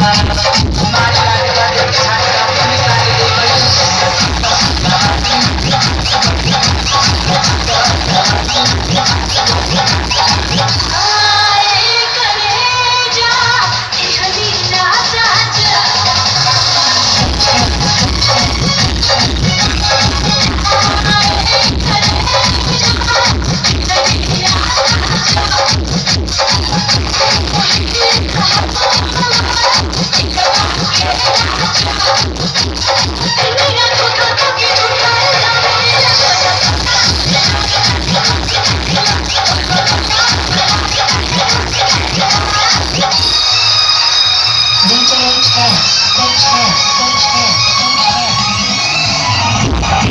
Gracias. Oh.